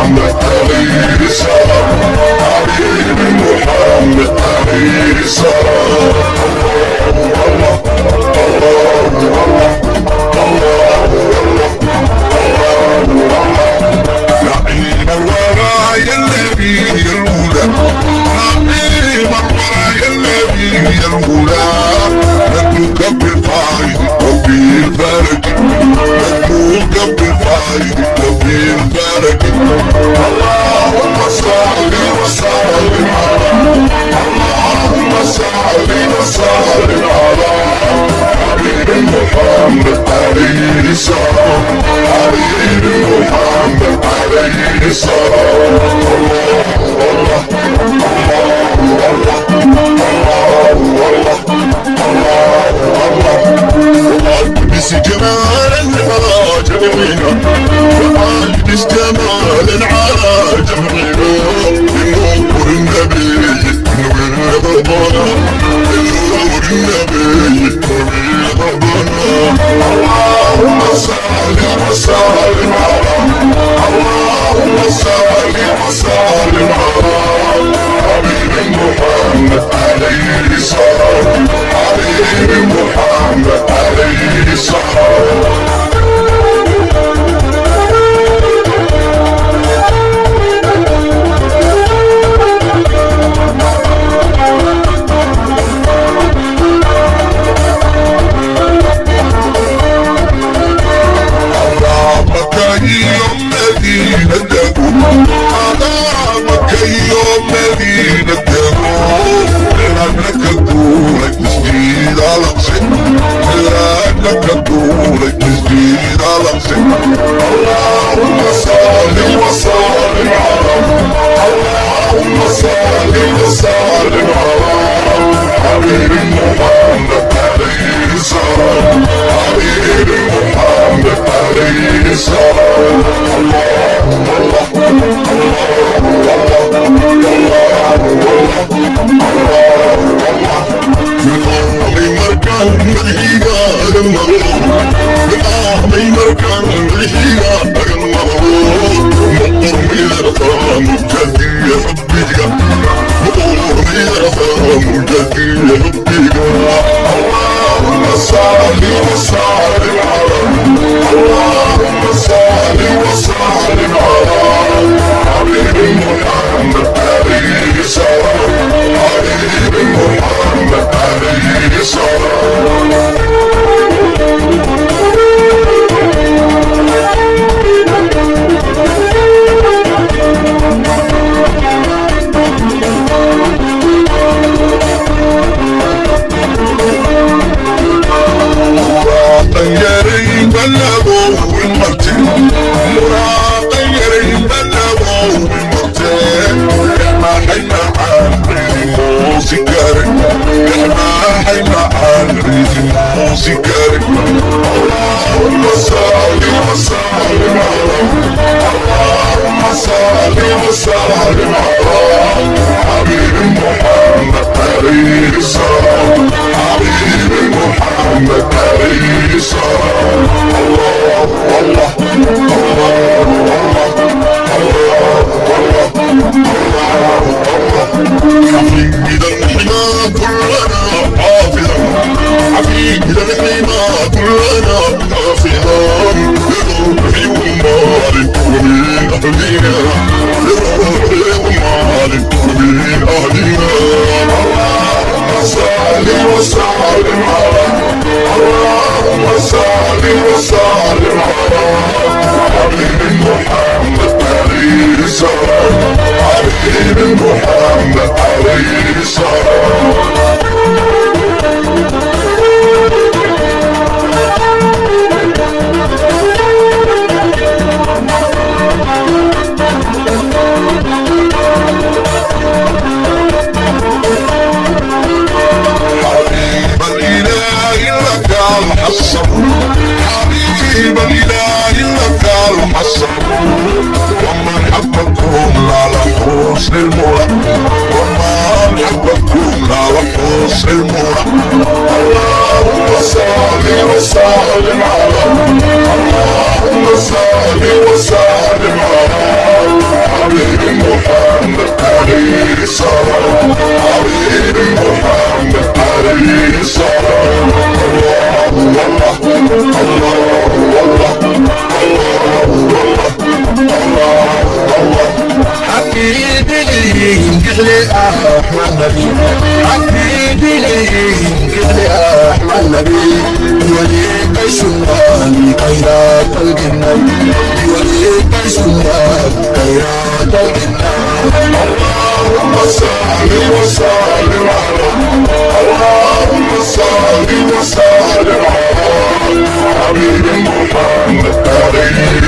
I'm the police. الوفاء بالنبي مبارك اللهم صل وسلم على اللهم صل وسلم على حبيب محمد bana Yürüyün Allahümme salli ve sellem salli like a door like this beat All I'm saying حينا عن ريد موسيقاري اللهم صل وسلم اللهم صل وسلم على حسن المولى ومن حبكم على حسن المولى اللهم صل وسلم على اللهم صل وسلم على حبيب محمد عليه السلام أحمد نبي. حبيبي لي قل أحمد نبي. وليك سناني خيرات الجنة. وليك سناني خيرات الجنة. اللهم صل وسلم على اللهم صل وسلم على حبيب محمد عليه